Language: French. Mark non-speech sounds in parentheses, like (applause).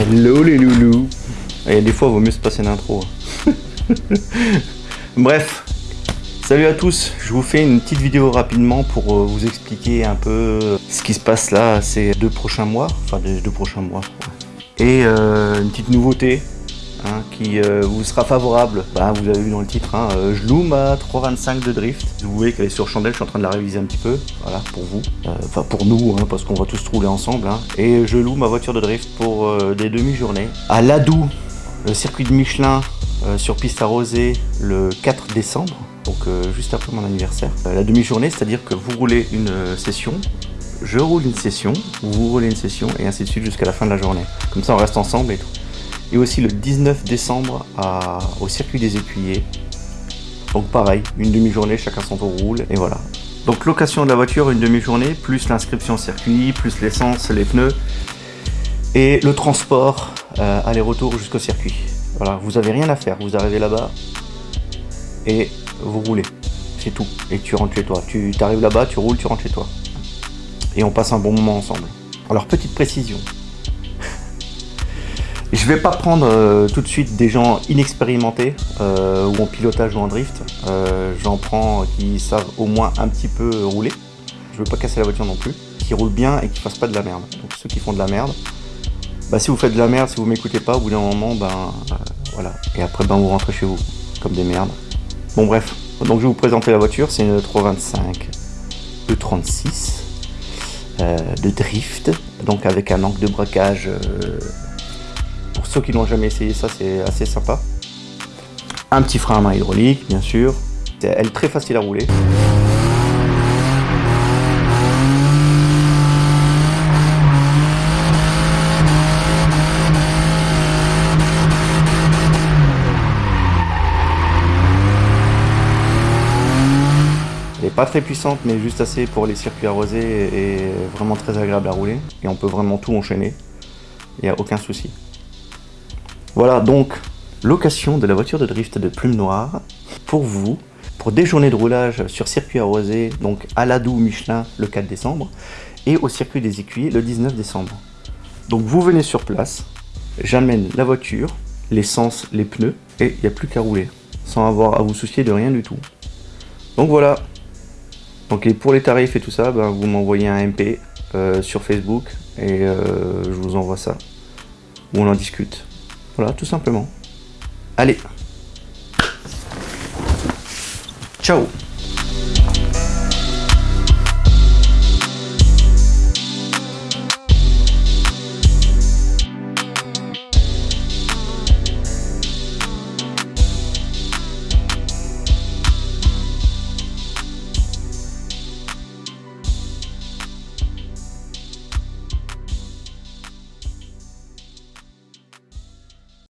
Hello les loulous a des fois, il vaut mieux se passer d'intro. (laughs) Bref, salut à tous. Je vous fais une petite vidéo rapidement pour euh, vous expliquer un peu ce qui se passe là ces deux prochains mois. Enfin, les deux prochains mois. Et euh, une petite nouveauté Hein, qui euh, vous sera favorable. Bah, vous avez vu dans le titre, hein, euh, je loue ma 325 de drift. Vous voyez qu'elle est sur chandelle, je suis en train de la réviser un petit peu. Voilà, pour vous. Euh, enfin, pour nous, hein, parce qu'on va tous rouler ensemble. Et je loue ma voiture de drift pour des demi-journées. À Ladou, le circuit de Michelin sur piste arrosée le 4 décembre. Donc juste après mon anniversaire. la demi-journée, c'est-à-dire que vous roulez une session, je roule une session, vous roulez une session, et ainsi de suite jusqu'à la fin de la journée. Comme ça, on reste ensemble et tout et aussi le 19 décembre au circuit des écuyers. Donc pareil, une demi-journée, chacun son tour roule, et voilà. Donc location de la voiture, une demi-journée, plus l'inscription au circuit, plus l'essence, les pneus, et le transport euh, aller-retour jusqu'au circuit. Voilà, vous avez rien à faire, vous arrivez là-bas, et vous roulez, c'est tout. Et tu rentres chez toi, tu arrives là-bas, tu roules, tu rentres chez toi. Et on passe un bon moment ensemble. Alors petite précision, je vais pas prendre euh, tout de suite des gens inexpérimentés euh, ou en pilotage ou en drift. Euh, j'en prends qui savent au moins un petit peu rouler. Je veux pas casser la voiture non plus. Qui roulent bien et qui fassent pas de la merde. Donc ceux qui font de la merde, bah si vous faites de la merde, si vous m'écoutez pas, au bout d'un moment, ben voilà. Et après ben vous rentrez chez vous comme des merdes. Bon bref, donc je vais vous présenter la voiture. C'est une 325 E36 de drift, donc avec un angle de braquage ceux qui n'ont jamais essayé ça, c'est assez sympa. Un petit frein à main hydraulique, bien sûr. Elle est très facile à rouler. Pas très puissante, mais juste assez pour les circuits arrosés et vraiment très agréable à rouler. Et on peut vraiment tout enchaîner. Il n'y a aucun souci. Voilà donc location de la voiture de drift de Plume Noire pour vous, pour des journées de roulage sur circuit arrosé, donc à l'Adou Michelin le 4 décembre, et au circuit des écuyers le 19 décembre. Donc vous venez sur place, j'amène la voiture, l'essence, les pneus, et il n'y a plus qu'à rouler, sans avoir à vous soucier de rien du tout. Donc voilà. Donc pour les tarifs et tout ça, ben, vous m'envoyez un MP euh, sur Facebook, et euh, je vous envoie ça. Ou on en discute. Voilà, tout simplement. Allez. Ciao